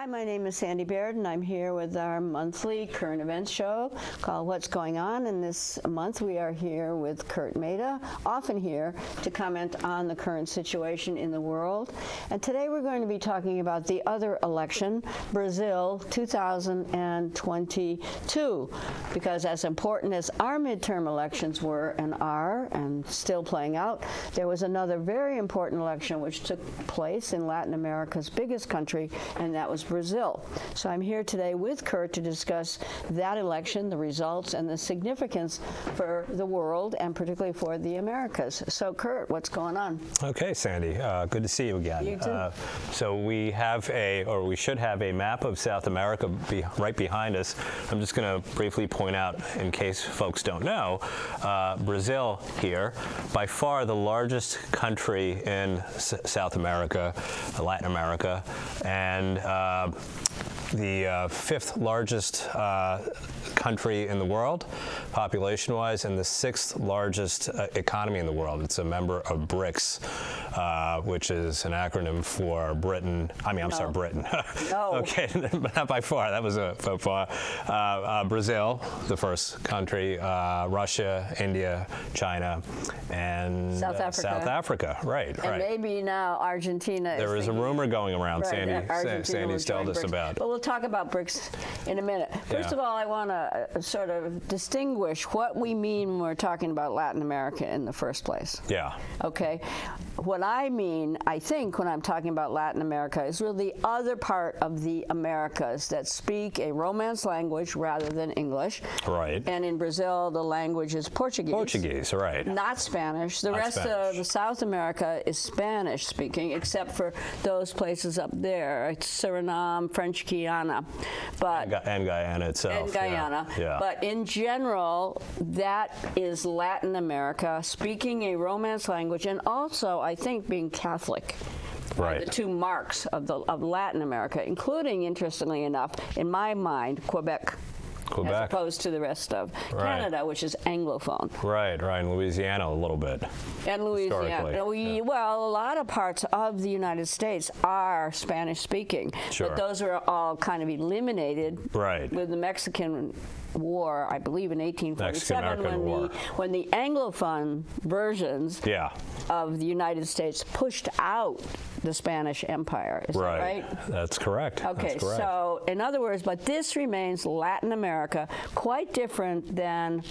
Hi, my name is Sandy Baird, and I'm here with our monthly current events show called What's Going On. And this month we are here with Kurt Maida, often here to comment on the current situation in the world. And today we're going to be talking about the other election, Brazil 2022, because as important as our midterm elections were and are, and still playing out, there was another very important election which took place in Latin America's biggest country, and that was Brazil. So I'm here today with Kurt to discuss that election, the results, and the significance for the world and particularly for the Americas. So Kurt, what's going on? Okay, Sandy, uh, good to see you again. You too. Uh, so we have a, or we should have a map of South America be right behind us. I'm just going to briefly point out, in case folks don't know, uh, Brazil here, by far the largest country in S South America, Latin America, and uh, uh, the uh, fifth largest uh, country in the world, population-wise, and the sixth largest uh, economy in the world. It's a member of BRICS, uh, which is an acronym for Britain. I mean, I'm no. sorry, Britain. no. okay, not by far. That was a far. Uh, uh, Brazil, the first country. Russia, India, China, and South Africa. South Africa. Right. And right. maybe now Argentina. There is, is a rumor going around. Right, Sandy. Sandy's told us about. We'll talk about BRICS in a minute. First Yeah. of all, I want to uh, sort of distinguish what we mean when we're talking about Latin America in the first place. Yeah. Okay. What I mean, I think, when I'm talking about Latin America is really the other part of the Americas that speak a Romance language rather than English. Right. And in Brazil, the language is Portuguese. Portuguese, right. Not Spanish. The Not rest Spanish. of South America is Spanish speaking, except for those places up there, it's Suriname, French Guiana. But Gu- And Guyana itself. and yeah. Yeah. But in general, that is Latin America, speaking a Romance language, and also, I think, being Catholic. Right. The two marks of, the, of Latin America, including, interestingly enough, in my mind, Quebec. As Quebec. opposed to the rest of Right. Canada, which is Anglophone. Right, right, Louisiana a little bit. And Louisiana. We, yeah. Well, a lot of parts of the United States are Spanish speaking. Sure. But those are all kind of eliminated Right. with the Mexican War, I believe in 1847, when War. the, when the Anglophone versions Yeah, of the United States pushed out the Spanish Empire. Is right. that right? That's correct. Okay, That's correct. so in other words, but this remains Latin America, quite different than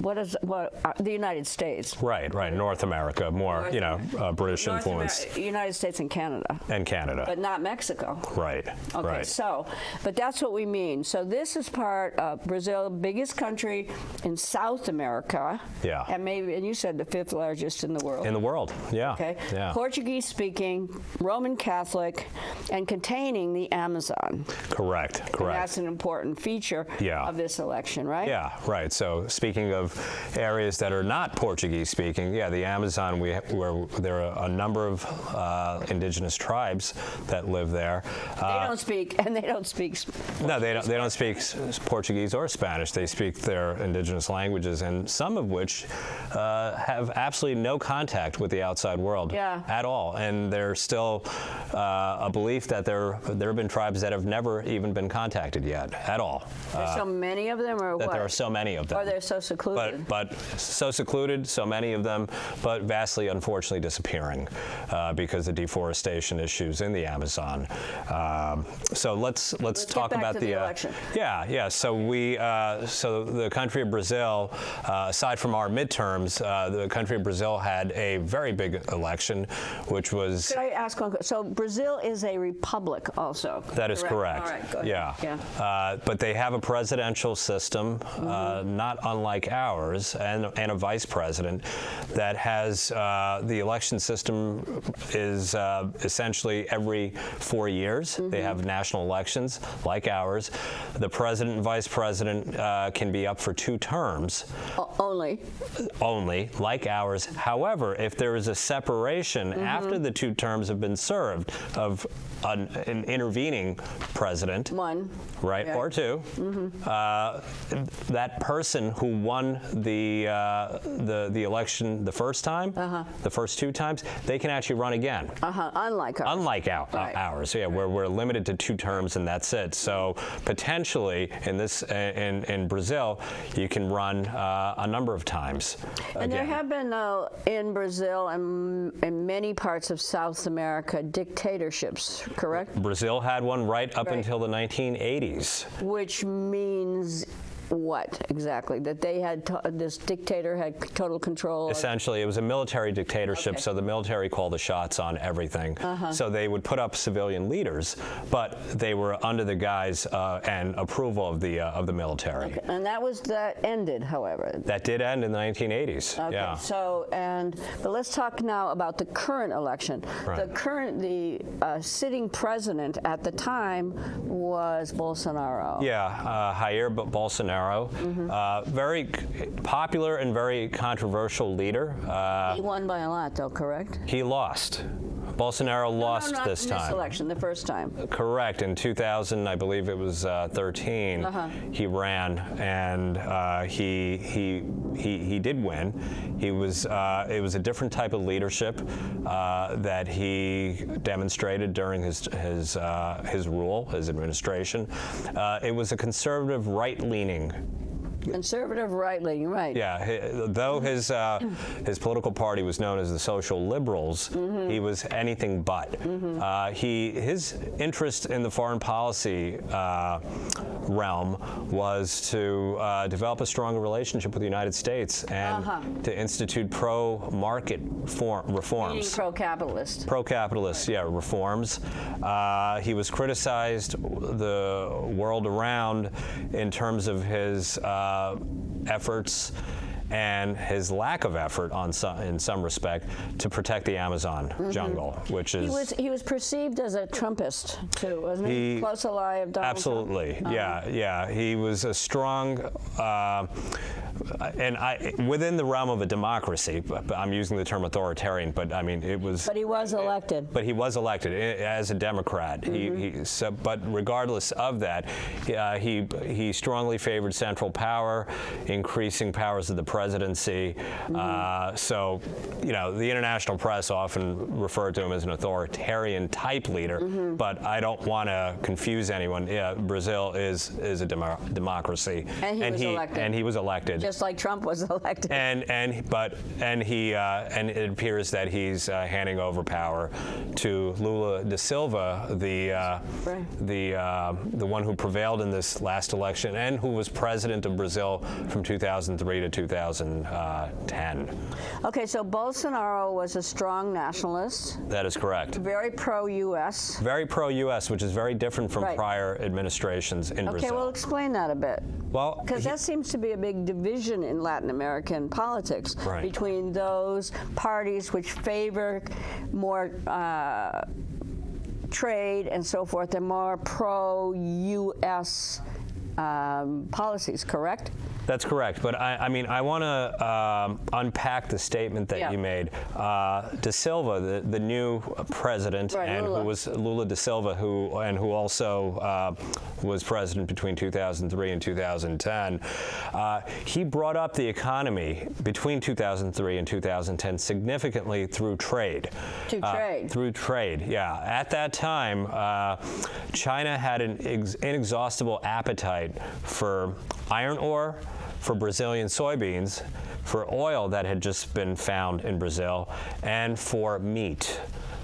what is what uh, the United States. Right, right. North America, more, North you know, uh, British North influence. Amer- United States and Canada, and Canada. but not Mexico. right, Okay, right. so, but that's what we mean. So this is part of Brazil, biggest country in South America. Yeah. And maybe, and you said the fifth largest in the world. in the world, yeah. Okay. Yeah. Portuguese speaking, Roman Catholic, and containing the Amazon. correct, And correct. that's an important feature Yeah. of this election, right? Yeah, right. So speaking of areas that are not Portuguese speaking, yeah, the Amazon, we, where there are a number of uh, indigenous tribes that live there. They Uh, don't speak, and they don't speak. s- No, they don't. They don't speak Portuguese or Spanish. They speak their indigenous languages, and some of which uh, have absolutely no contact with the outside world Yeah. at all. And there's still uh, a belief that there there have been tribes that have never even been contacted yet at all. There's Uh, so many of them, or that what? there are so many of them. Or they're so secluded. But, but so secluded, so many of them, but vastly, unfortunately, disappearing uh, because of deforestation issues in the Amazon. Um, so let's let's, Let's talk about the, the uh, election. yeah yeah. So we uh, so the country of Brazil, uh, aside from our midterms, uh, the country of Brazil had a very big election, which was Could I ask one? So Brazil is a republic, also. That is correct. All right. Yeah. Yeah. Uh, but they have a presidential system, uh, Mm-hmm. not unlike ours, and, and a vice president that has uh, the election system is uh, essentially every four years. Mm-hmm. They have national elections like ours. The president and vice president uh, can be up for two terms O- Only. only, like ours. However, if there is a separation Mm-hmm. after the two terms have been served of an, an intervening president, One. right, Yeah. Or 2 uh, that person who won the uh, the the election the first time, Uh-huh. the first two times, they can actually run again. Uh-huh, unlike ours. Unlike our, Right. ours, yeah, where we're limited to two terms and that's it. So potentially in this in in Brazil, you can run uh, a number of times. And there have been, uh, in Brazil and in many parts of South America, dictatorships, correct? Brazil had one right up Right. until the 1980s. Which means what exactly? That they had, this dictator had total control? Essentially, it was a military dictatorship, Okay. so the military called the shots on everything. Uh-huh. So they would put up civilian leaders, but they were under the guise uh, and approval of the uh, of the military. And that was, that ended, however. That did end in the 1980s. Okay, yeah. so, and, but let's talk now about the current election. The current, the uh, sitting president at the time was Bolsonaro. Yeah, uh, Jair Bo- Bolsonaro, Mm-hmm. uh, very popular and very controversial leader. Uh, He won by a lot, though, correct? he lost. Bolsonaro lost no, not this time. This election, the first time. Correct. In 2000, I believe it was uh, 13, Uh-huh. he ran, and uh, he, he he he did win. He was uh, it was a different type of leadership uh, that he demonstrated during his his uh, his rule, his administration. Uh, it was a conservative, right-leaning Conservative right-leaning, right. yeah, hi- though his uh, his political party was known as the Social Liberals, Mm-hmm. he was anything but. Uh, he his interest in the foreign policy uh, realm was to uh, develop a stronger relationship with the United States and Uh-huh. to institute pro-market reforms. pro-capitalist. Pro-capitalist, yeah, reforms. Uh, he was criticized the world around in terms of his uh, Uh, efforts and his lack of effort on some, in some respect to protect the Amazon jungle, which is Mm-hmm. He was he was perceived as a Trumpist too, wasn't he? He- Close ally of Donald Absolutely, Trump. Uh-huh. yeah, yeah. He was a strong, uh, and I within the realm of a democracy. I'm using the term authoritarian, but I mean it was. But he was elected. But he was elected as a Democrat. Mm-hmm. He, he, so, but regardless of that, uh, he he strongly favored central power, increasing powers of the presidency. Mm-hmm. Uh, so, you know, the international press often referred to him as an authoritarian type leader. Mm-hmm. But I don't want to confuse anyone. Yeah, Brazil is is a demo- democracy, And he was elected. and he was elected. Just like Trump was elected. And and but and he uh, and it appears that he's uh, handing over power to Lula da Silva, the uh, Right. the uh, the one who prevailed in this last election and who was president of Brazil from 2003 to 2010. Okay, so Bolsonaro was a strong nationalist, That is correct. very pro-U.S. Very pro-U.S., which is very different from Right. prior administrations in Okay, Brazil. Okay, well, explain that a bit. well, Because that seems to be a big division in Latin American politics Right. between those parties which favor more uh, trade and so forth and more pro-U.S. Um, policies, correct? That's correct. But I, I mean, I want to um, unpack the statement that Yeah. you made. Uh, De Silva, the, the new president, Right, and Lula. who was Lula de Silva, who and who also uh, was president between 2003 and 2010. Uh, he brought up the economy between 2003 and 2010 significantly through trade. Through Uh, trade. through trade, yeah. At that time, uh, China had an ex- inexhaustible appetite for iron ore, for Brazilian soybeans, for oil that had just been found in Brazil, and for meat.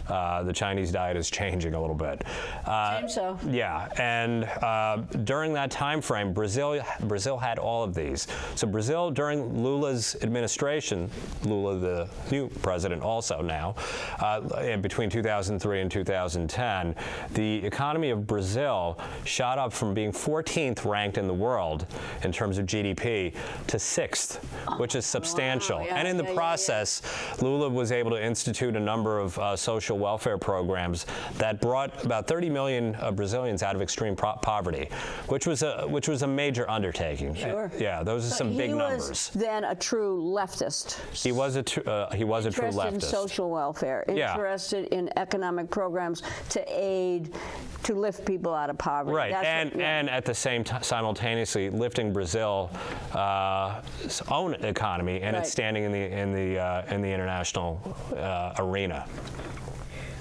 Uh, the Chinese diet is changing a little bit. Uh, Seems so. yeah, and uh, during that time frame, Brazil Brazil had all of these. So Brazil, during Lula's administration, Lula, the new president, also now, uh, between 2003 and 2010, the economy of Brazil shot up from being 14th ranked in the world in terms of GDP to sixth, which is substantial. yeah, and in the yeah, yeah, yeah. process, Lula was able to institute a number of uh, social welfare programs that brought about 30 million uh, Brazilians out of extreme poverty, which was a which was a major undertaking. Sure. yeah, those are some he big was numbers. then a true leftist. He was a tr- uh, he was a true interested in leftist. social welfare, Yeah. interested in economic programs to aid to lift people out of poverty. Right, That's and what- yeah. and at the same time, simultaneously lifting Brazil's own economy and Right. its standing in the in the uh, in the international uh, arena.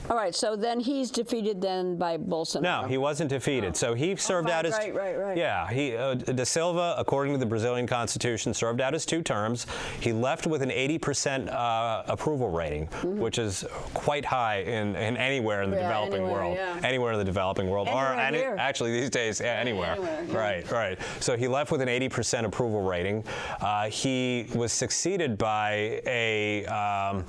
All right, so then he's defeated then by Bolsonaro. No, he wasn't defeated. So he served right, out his right, right, right. Yeah, he uh, De Silva, according to the Brazilian constitution, served out his two terms. He left with an 80% uh, approval rating, which is quite high in, in anywhere in the. Yeah, developing anywhere, world. yeah. Anywhere in the developing world, or any, actually these days, yeah, anywhere. anywhere. Right, right. So he left with an 80% approval rating. Uh, he was succeeded by a um,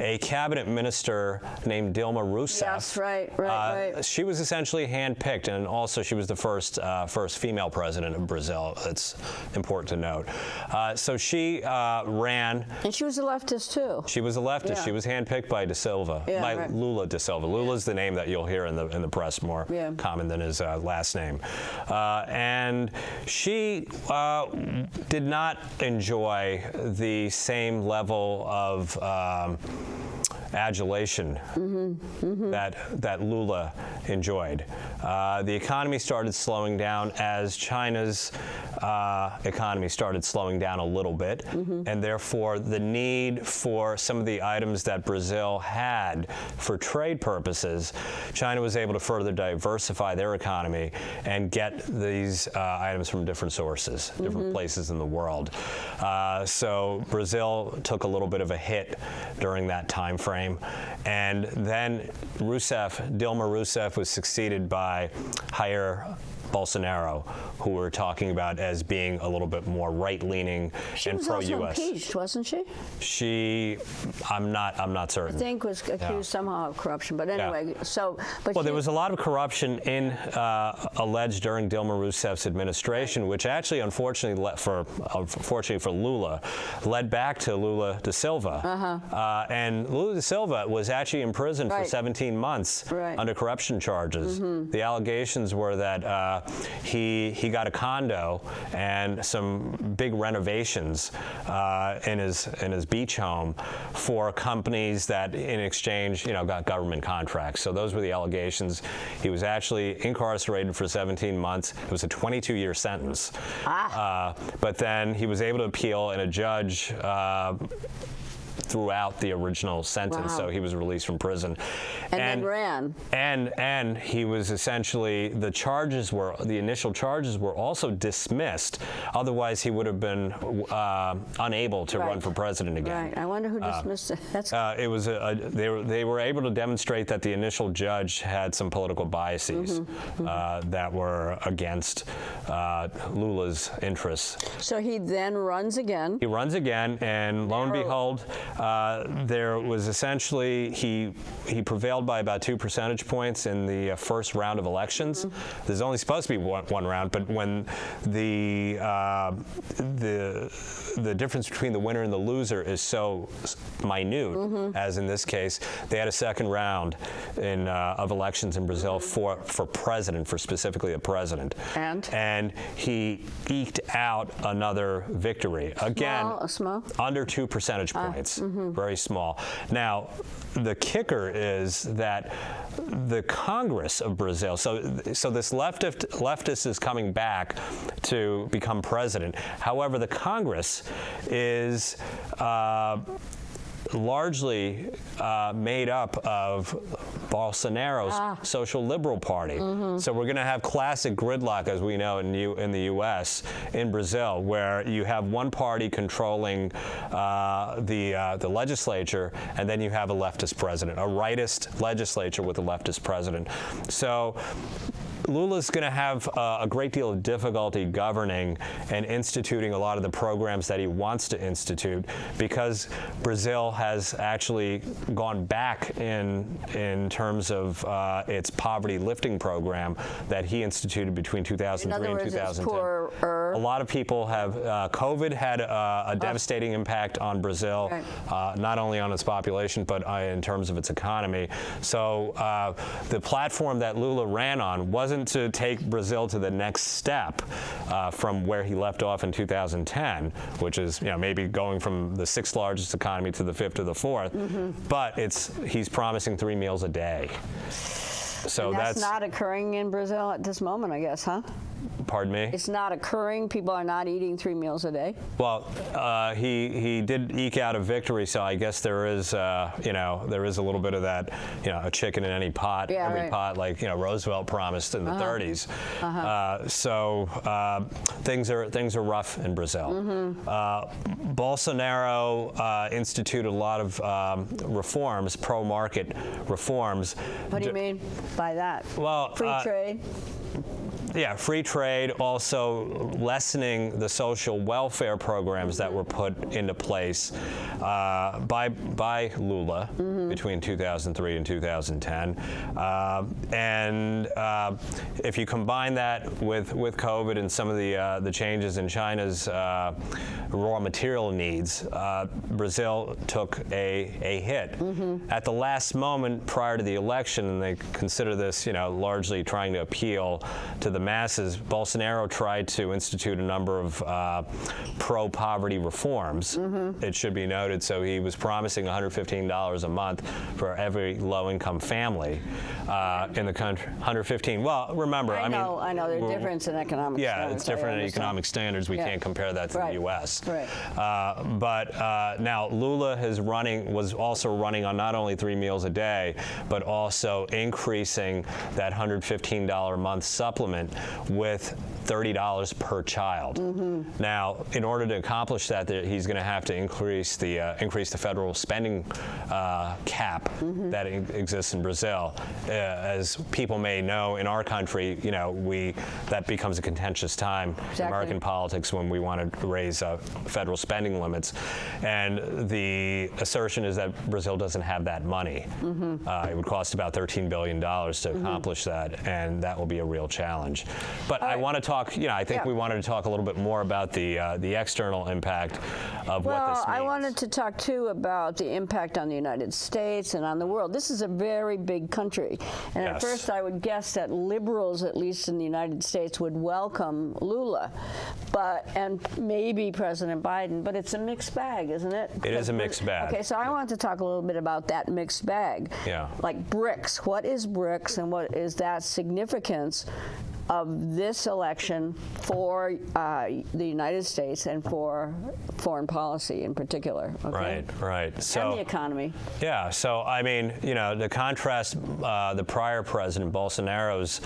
a cabinet minister named Dilma Rousseff. Yes, right, right, Uh, right. She was essentially handpicked, and also she was the first uh, first female president of Brazil. It's important to note. Uh, so she uh, ran. And she was a leftist too. She was a leftist. Yeah. She was handpicked by De Silva, Yeah, by right. Lula De Silva. Lula's the name that you'll hear in the in the press more Yeah. common than his uh, last name. Uh, and she uh, did not enjoy the same level of. Um, adulation that that Lula enjoyed. Uh, the economy started slowing down as China's uh, economy started slowing down a little bit, and therefore the need for some of the items that Brazil had for trade purposes, China was able to further diversify their economy and get these uh, items from different sources, different places in the world. Uh, so Brazil took a little bit of a hit during that time frame, and then Rousseff, Dilma Rousseff, was succeeded by Jair Bolsonaro, who we're talking about as being a little bit more right-leaning and pro-U.S. She was also impeached, wasn't she? She, I'm not, I'm not certain. I think was accused somehow of corruption. But anyway, so but Well, she, there was a lot of corruption in uh, alleged during Dilma Rousseff's administration, which actually, unfortunately, for unfortunately for Lula, led back to Lula da Silva. Uh-huh. and Lula da Silva was actually imprisoned for Right. 17 months Right. Under corruption charges. The allegations were that uh, he he got a condo and some big renovations uh, in his in his beach home for companies that, in exchange, you know, got government contracts. So those were the allegations. He was actually incarcerated for 17 months. It was a 22-year sentence. Uh, but then he was able to appeal, and a judge. Uh, throughout the original sentence Wow. so he was released from prison and, then ran. and and he was essentially the charges were the initial charges were also dismissed. Otherwise, he would have been uh, unable to run for president again. Right. I wonder who dismissed it. That's Uh, it was a, a, they were they were able to demonstrate that the initial judge had some political biases Mm-hmm. Uh, that were against uh, Lula's interests. so he then runs again. He runs again, and lo and behold, uh, there was essentially he he prevailed by about two percentage points in the uh, first round of elections. There's only supposed to be one, one round, but when the uh, the the difference between the winner and the loser is so minute, as in this case, they had a second round in uh, of elections in Brazil for for president, for specifically a president, And? and he eked out another victory. Again Small, a small? under two percentage points, very small. Now, the kicker is that the Congress of Brazil. So, so this leftist leftist is coming back to become president. However, the Congress is. Uh, largely uh, made up of Bolsonaro's social liberal party. So we're going to have classic gridlock, as we know in, U- in the U.S. in Brazil, where you have one party controlling uh, the uh, the legislature, and then you have a leftist president, a rightist legislature with a leftist president. So. Lula's going to have uh, a great deal of difficulty governing and instituting a lot of the programs that he wants to institute because Brazil has actually gone back in in terms of uh, its poverty lifting program that he instituted between 2003 In and words, it's 2010. A lot of people have. Uh, COVID had uh, a devastating impact on Brazil, Right. uh, not only on its population but uh, in terms of its economy. So uh, the platform that Lula ran on wasn't to take Brazil to the next step uh, from where he left off in 2010, which is you know maybe going from the sixth largest economy to the fifth or the 4th But it's he's promising three meals a day. so that's, that's, not occurring in Brazil at this moment, I guess, huh? Pardon me. It's not occurring. People are not eating three meals a day. Well, uh, he he did eke out a victory, so I guess there is, uh, you know, there is a little bit of that, you know, a chicken in any pot, Yeah, every right. pot, like you know Roosevelt promised in the 30s. Uh, so uh, things are things are rough in Brazil. Mm-hmm. Uh, Bolsonaro uh, instituted a lot of um, reforms, pro-market reforms. What do you mean by that? Well, Free trade. Yeah, free trade, also lessening the social welfare programs that were put into place uh, by by Lula between 2003 and 2010. Uh, and uh, if you combine that with with COVID and some of the uh, the changes in China's uh, raw material needs, uh, Brazil took a a hit. At the last moment prior to the election, and they consider this, you know, largely trying to appeal to the masses. Bolsonaro tried to institute a number of uh, pro-poverty reforms. It should be noted. So he was promising $115 a month for every low-income family uh, in the country. 115. Well, remember, I I, know, mean, I know. There's we're- difference in economic yeah, standards. it's different in economic standards. We Yeah. can't compare that to Right. the U.S. Right. Uh, but uh, now Lula is running was also running on not only three meals a day, but also increasing that $115 a month supplement with $30 per child. Mm-hmm. Now, in order to accomplish that, he's going to have to increase the uh, increase the federal spending uh, cap Mm-hmm. that e- exists in Brazil. Uh, as people may know, in our country, you know, we that becomes a contentious time in American politics when we want to raise uh, federal spending limits. And the assertion is that Brazil doesn't have that money. Mm-hmm. Uh, it would cost about $13 billion to accomplish that, and that will be a real challenge. But I right. want to talk, you know, I think Yeah. we wanted to talk a little bit more about the, uh, the external impact of what this means. Well. I wanted to talk too about the impact on the United States and on the world. This is a very big country. And at first, I would guess that liberals, at least in the United States, would welcome Lula, but and maybe President Biden. But it's a mixed bag, isn't it? It is a mixed bag. Okay, so I want to talk a little bit about that mixed bag. Yeah. Like BRICS. What is BRICS, and what is that significance? Of this election for uh, the United States and for foreign policy in particular. Okay? Right, right. So and the economy. Yeah, so I mean, you know, the contrast uh, the prior president Bolsonaro's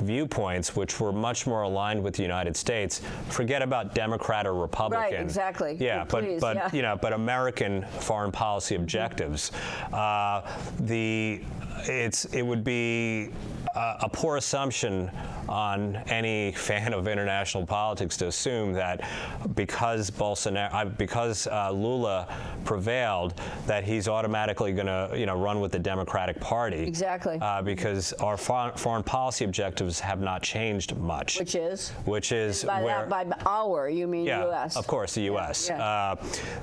viewpoints, which were much more aligned with the United States, forget about Democrat or Republican. Right, exactly. Yeah, but Please, but yeah. you know, but American foreign policy objectives. Uh, the it's it would be a poor assumption on any fan of international politics to assume that because Bolsonaro, uh, because uh, Lula prevailed, that he's automatically going to, you know, run with the Democratic Party. Exactly. Uh, because our fo- foreign policy objectives have not changed much. Which is? Which is By where. that, by our, you mean Yeah, U.S. of course, the U.S. yeah. Uh,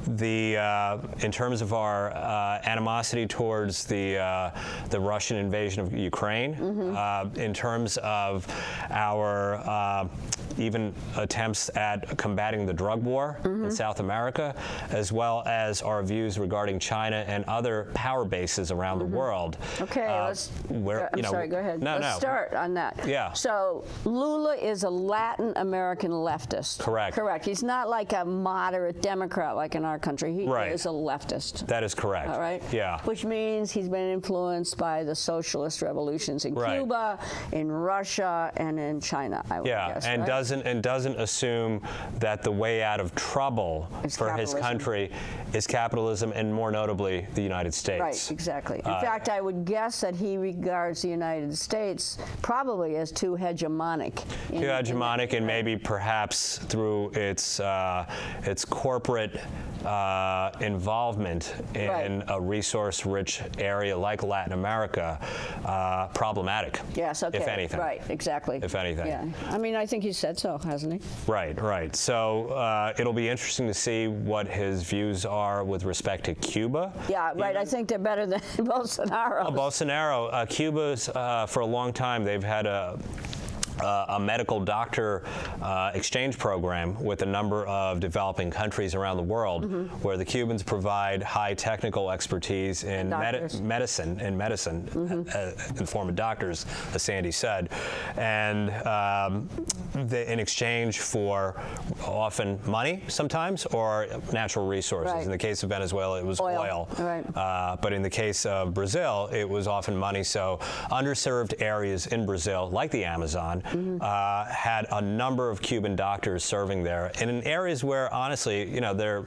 the uh, in terms of our uh, animosity towards the uh, the Russian invasion of Ukraine, Mm-hmm. Uh, in terms of our uh, even attempts at combating the drug war Mm-hmm. in South America, as well as our views regarding China and other power bases around the world. Mm-hmm. Okay, uh, let's. where, I'm you know, sorry. Go ahead. No, let's no. start on that. Yeah. So Lula is a Latin American leftist. Correct. Correct. He's not like a moderate Democrat like in our country. He Right. is a leftist. That is correct. All right. Yeah. Which means he's been influenced by the socialist revolutions in Right. Cuba, in Russia, and in China. I would Yeah, guess. and right? doesn't and doesn't assume that the way out of trouble Is for his country is capitalism, and more notably, the United States. Right, exactly. In Uh, fact, I would guess that he regards the United States probably as too hegemonic. Too hegemonic, and maybe perhaps through its uh, its corporate uh, involvement in Right. a resource-rich area like Latin America, uh, problematic. Yes, okay. If anything. Right, exactly. If anything. Yeah. I mean, I think he said so, hasn't he? Right, right. So uh, it'll be interesting to see what his views are with respect to Cuba. Yeah, right. I think they're better than Bolsonaro. Bolsonaro, uh, Cuba's uh, for a long time they've had a uh, a medical doctor uh, exchange program with a number of developing countries around the world Mm-hmm. where the Cubans provide high technical expertise in. Mm-hmm. medicine in medicine uh, in the form of doctors, as Sandy said, and um, the, in exchange for often money sometimes or natural resources. Right. In the case of Venezuela, it was Oil, right. uh, but in the case of Brazil, it was often money. So underserved areas in Brazil, like the Amazon. Uh, had a number of Cuban doctors serving there, and in areas where, honestly, you know, they're,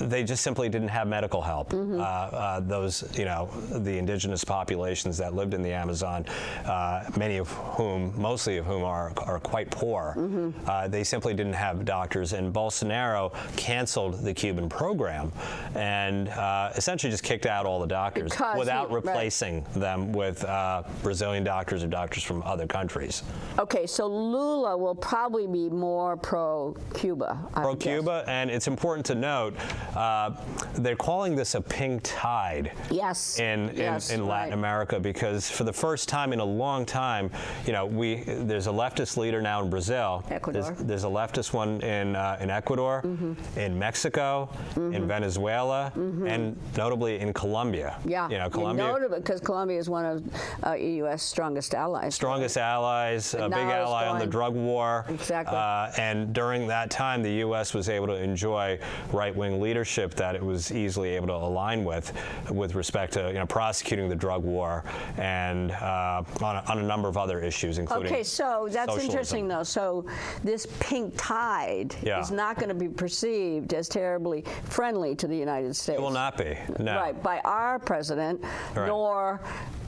they just simply didn't have medical help. Mm-hmm. Uh, uh, those, you know, the indigenous populations that lived in the Amazon, uh, many of whom, mostly of whom, are are quite poor. Mm-hmm. Uh, they simply didn't have doctors, and Bolsonaro canceled the Cuban program and uh, essentially just kicked out all the doctors Because he- without right. replacing them with uh, Brazilian doctors or doctors from other countries. Okay, so Lula will probably be more pro-Cuba. Pro-Cuba, and it's important to note uh, they're calling this a pink tide. Yes. In, in, Yes, in Latin right. America, because for the first time in a long time, you know, we there's a leftist leader now in Brazil. Ecuador. There's, there's a leftist one in uh, in Ecuador, Mm-hmm. in Mexico, in Venezuela, and notably in Colombia. Yeah. You know, Colombia. Notable because Colombia is one of uh, U.S. strongest allies. strongest allies, a big ally on the drug war. Exactly. Uh, and during that time, the U.S. was able to enjoy right-wing leadership that it was easily able to align with, with respect to you know prosecuting the drug war and uh, on, a, on a number of other issues, including. Okay, so that's socialism. interesting, though. So this pink tide Yeah. is not going to be perceived as terribly friendly to the United States. It will not be. No. Right, by our president, Right. nor,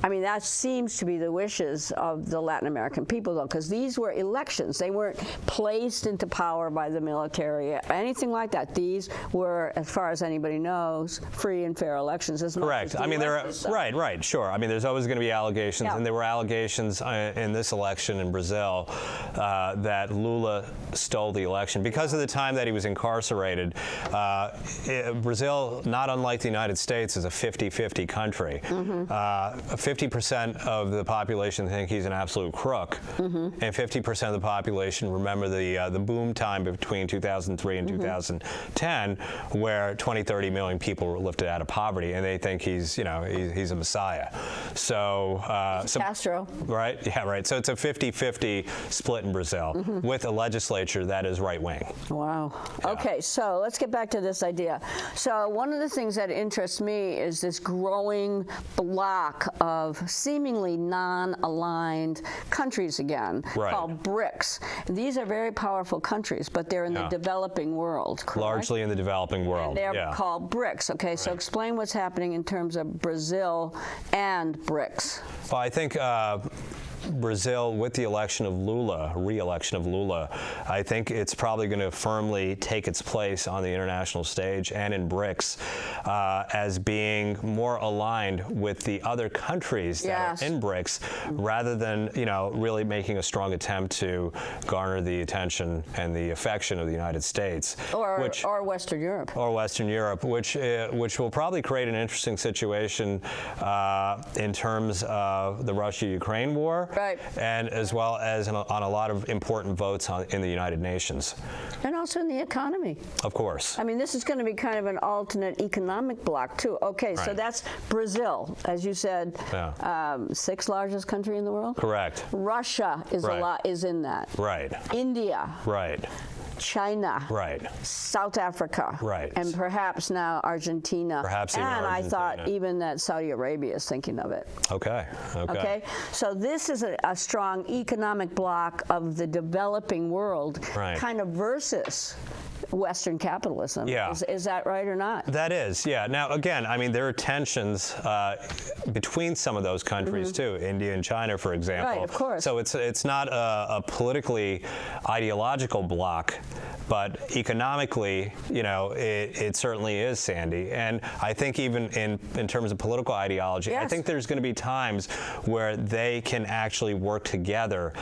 I mean, that seems to be the wishes of the Latin American people, though, because these were elections. They weren't placed into power by the military, anything like that. These were, as far as anybody knows, free and fair elections. As Correct. as I mean, there are right, right, sure. I mean, there's always going to be allegations, Yeah. and there were allegations uh, in this election in Brazil uh, that Lula stole the election because of the time that he was incarcerated. Uh, Brazil, not unlike the United States, is a 50-50 country. Mm-hmm. Uh, 50% of the population think he's an absolute crook, Mm-hmm. and 50% of the population remember the uh, the boom time between 2003 and Mm-hmm. 2010, where 20, 30 million people were lifted out of poverty, and they think he's, you know, he's, he's a messiah. So, uh, so Castro. right, yeah, right. So it's a 50-50 split in Brazil Mm-hmm. with a legislature that is right wing. Wow. Okay, so let's get back to this idea. So one of the things that interests me is this growing block of seemingly non-aligned countries again, Right. called BRICS. These are very powerful countries, but they're in Yeah. the developing world, correct? Largely in the developing world. They're yeah. called BRICS. Okay, so explain what's happening in terms of Brazil and BRICS. Well, I think uh, Brazil, with the election of Lula, re-election of Lula, I think it's probably going to firmly take its place on the international stage and in BRICS uh, as being more aligned with the other countries Yes. that are in BRICS, rather than you know really making a strong attempt to garner the attention and the affection of the United States, Or, which or Western Europe. or Western Europe, which uh, which will probably create an interesting situation uh, in terms of the Russia-Ukraine war, Right. And as well as in a, on a lot of important votes on, in the United Nations, And also in the economy. of course. I mean, this is going to be kind of an alternate economic bloc, too. Okay, so that's Brazil, as you said, Yeah. um, sixth largest country in the world. Correct. Russia is Right. a lot is in that. Right. India, Right. China, Right. South Africa, Right. and perhaps now Argentina. Perhaps even and I thought even that Saudi Arabia is thinking of it. Okay. Okay. Okay, so this is a, a strong economic bloc of the developing world, Right. kind of versus Western capitalism. Yeah. Is, is that right or not? That is, yeah. Now, again, I mean, there are tensions uh, between some of those countries too, India and China, for example. Right, of course. So it's it's not a, a politically ideological bloc, but economically, you know, it, it certainly is, Sandy. And I think even in in terms of political ideology, I think there's going to be times where they can actually work together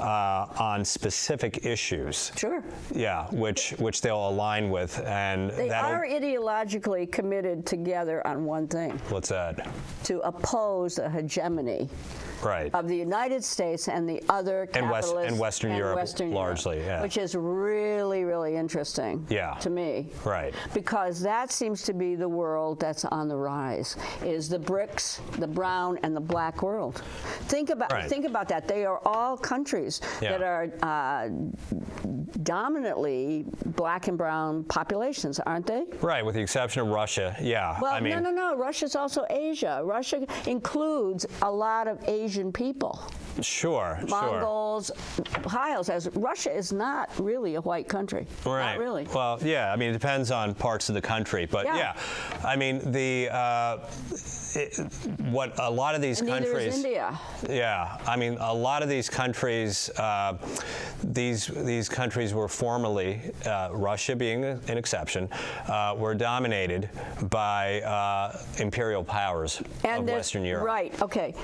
uh, on specific issues. Sure. Yeah, which which they'll align with, and They are ideologically committed together on one thing What's that? to oppose a hegemony Right. of the United States and the other And West- and Western and Europe Western Europe, largely, yeah. which is really, really interesting Yeah. to me. Right. Because that seems to be the world that's on the rise, is the BRICS, the brown and the black world. Think about Right. think about that. They are all countries Yeah. that are uh, dominantly black and brown populations, aren't they? Right, with the exception of Russia. Yeah. Well, I mean, no, no, no. Russia's also Asia. Russia includes a lot of Asian people. sure, sure. Mongols, Hiles, as Russia is not really a white country. Right. Not really. Well, yeah. I mean, it depends on parts of the country, but Yeah. yeah. I mean, the uh, it, what a lot of these And countries. India. Yeah, I mean, a lot of these countries, uh, these these countries were formerly, uh, Russia being an exception, uh, were dominated by uh, imperial powers of Western Europe. Right. Okay.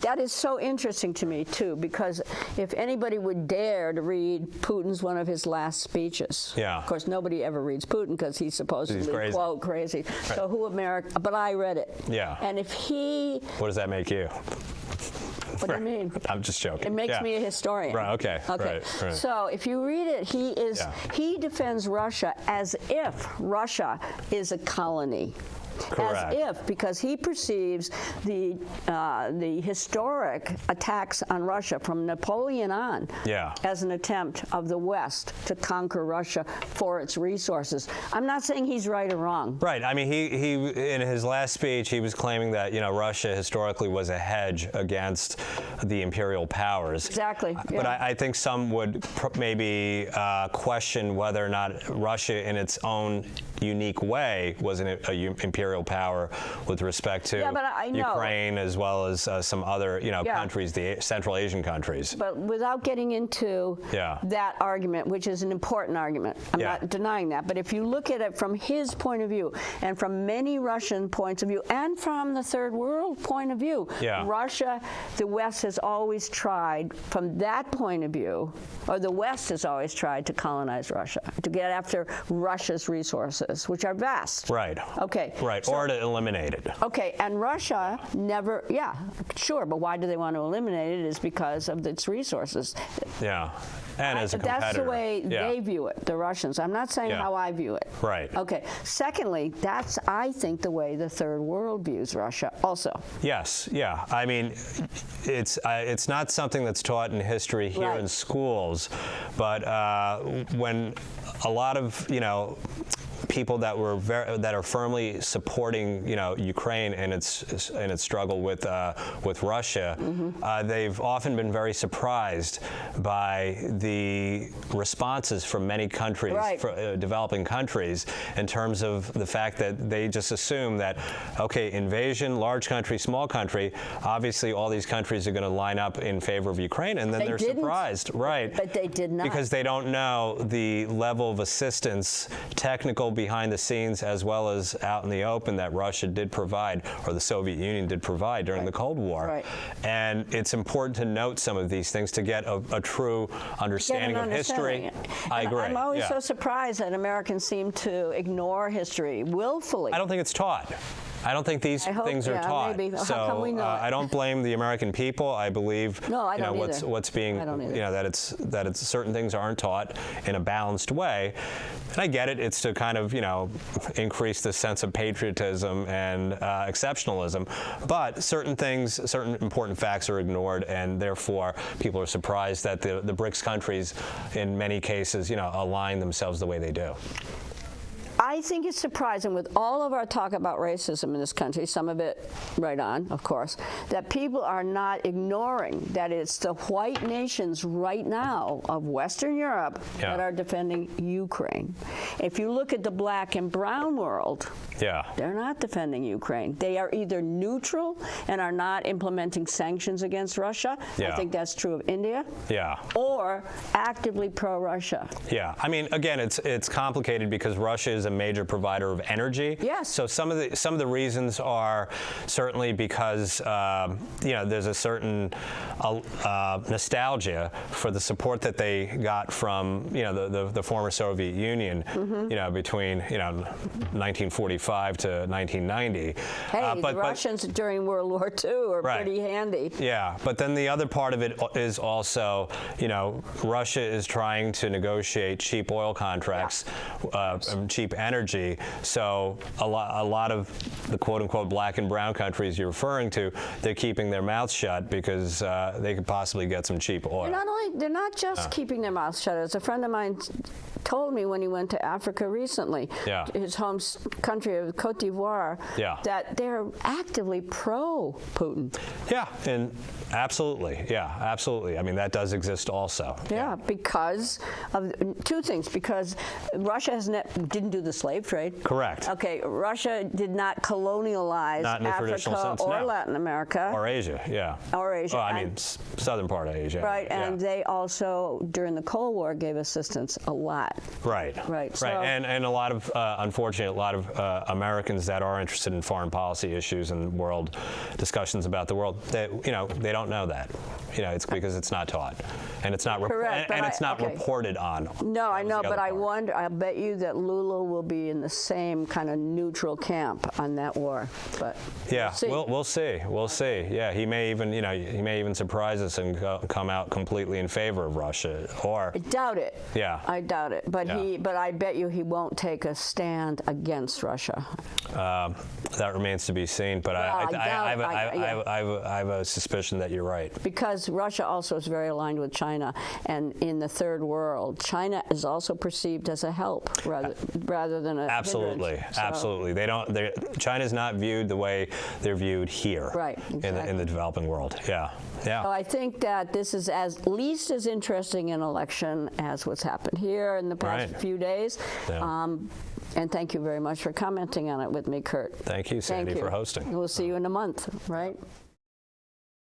That is so interesting to me too, because if anybody would dare to read Putin's one of his last speeches, Yeah. Of course, nobody ever reads Putin because he's supposedly crazy. quote crazy. So who America? But I read it. Yeah. And if he, What does that make you? what do you mean? I'm just joking. It makes Yeah. me a historian. Right, okay, Okay. right, right. So if you read it, he is Yeah. he defends Russia as if Russia is a colony. Correct. As if, because he perceives the uh, the historic attacks on Russia from Napoleon on Yeah. as an attempt of the West to conquer Russia for its resources. I'm not saying he's right or wrong. Right. I mean, he, he in his last speech, he was claiming that you know Russia historically was a hedge against the imperial powers. Exactly, But. I, I think some would pr- maybe uh, question whether or not Russia, in its own unique way, was an a, u- imperial power with respect to Yeah, but I- I know. Ukraine as well as uh, some other you know Yeah. countries, the Central Asian countries. But without getting into Yeah. that argument, which is an important argument, I'm not denying that. But if you look at it from his point of view, and from many Russian points of view, and from the third world point of view. Russia, the West has always tried, from that point of view, or the West has always tried to colonize Russia, to get after Russia's resources, which are vast. Right. Okay. Right. So- or to eliminate it. Okay, and Russia never, yeah, sure, but why do they want to eliminate it? Is because of its resources. Yeah. And as a competitor. That's the way yeah. they view it, the Russians. I'm not saying Yeah. how I view it. Right. Okay. Secondly, that's, I think, the way the third world views Russia also. Yes, yeah. I mean, it's uh, it's not something that's taught in history here Right. in schools, but uh, when a lot of you know people that were very, that are firmly supporting you know Ukraine in its in its struggle with uh, with Russia, Mm-hmm. uh, they've often been very surprised by the responses from many countries, Right. fr- uh, developing countries, in terms of the fact that they just assume that okay, invasion, large country, small country, obviously all these countries are going to line up in favor of Ukraine, and then They they're didn't. surprised, right? But they did not. Because they don't know the level of assistance, technical behind the scenes as well as out in the open that Russia did provide, or the Soviet Union did provide during the Cold War. Right. And it's important to note some of these things to get a, a true understanding an of history. understanding. I And agree. I'm always yeah. so surprised that Americans seem to ignore history willfully. I don't think it's taught. I don't think these hope- things are yeah, taught. maybe. So come we know uh. I don't blame the American people. I believe No, I you know don't what's either. what's being either. you know that it's that it's certain things aren't taught in a balanced way. And I get it. It's to kind of you know increase the sense of patriotism and uh, exceptionalism. But certain things, certain important facts are ignored, and therefore people are surprised that the the BRICS countries, in many cases, you know, align themselves the way they do. I think it's surprising with all of our talk about racism in this country, some of it right on, of course, that people are not ignoring that it's the white nations right now of Western Europe Yeah. that are defending Ukraine. If you look at the black and brown world, Yeah. they're not defending Ukraine. They are either neutral and are not implementing sanctions against Russia. I think that's true of India. Yeah. Or actively pro-Russia. Yeah, I mean, again, it's it's complicated because Russia is a major provider of energy. Yes. So some of the some of the reasons are certainly because um, you know there's a certain uh, uh, nostalgia for the support that they got from you know the the, the former Soviet Union. Mm-hmm. You know between you know 1945 to 1990. Hey, Uh, the but- but- Russians during World War II are Right. pretty handy. yeah, but then the other part of it is also, you know, Russia is trying to negotiate cheap oil contracts, uh, and cheap energy. So a lot, a lot of the quote-unquote black and brown countries you're referring to, they're keeping their mouths shut because uh, they could possibly get some cheap oil. They're not only they're not just keeping their mouths shut. As a friend of mine told me when he went to Africa recently, Yeah. his home country of Cote d'Ivoire, Yeah. that they're actively pro Putin. Yeah, and absolutely, yeah, absolutely. I mean, that does exist also. Yeah, because of two things. Because Russia has ne- didn't do the slave trade. Correct. Okay, Russia did not colonialize Not Africa sense, or no. Latin America. Or Asia, yeah. Or Asia, Well, I mean, and- southern part of Asia. Right, yeah. and they also during the Cold War gave assistance a lot. Right. Right, so- Right. And and a lot of uh, unfortunate, a lot of uh, Americans that are interested in foreign policy issues and world discussions about the world, that you know, they don't know that. You know, it's because it's not taught, and it's not Correct, and, and I- it's not okay. reported on. No, I know, but other I part. wonder. I bet you that Lula will be in the same kind of neutral camp on that war. But Yeah, we'll see. we'll we'll see. We'll see. Yeah, he may even you know he may even surprise us and go, come out completely in favor of Russia, or I doubt it. Yeah. I doubt it. But Yeah. he. But I bet you he won't take a stand against Russia. um, that remains to be seen. But I, have a, yeah. I, have suspicion that you're right. Because Russia also is very aligned with China, and in the third world, China is also perceived as a help rather rather than a Absolutely. So- absolutely. They don't. China's not viewed the way they're viewed here, Right, In the in the developing world. Yeah, yeah. So I think that this is as least as interesting an election as what's happened here in the past Right. few days. Yeah. Um, and thank you very much for commenting on it with me, Kurt. Thank you, Sandy, Thank you. for hosting. We'll see you in a month, right?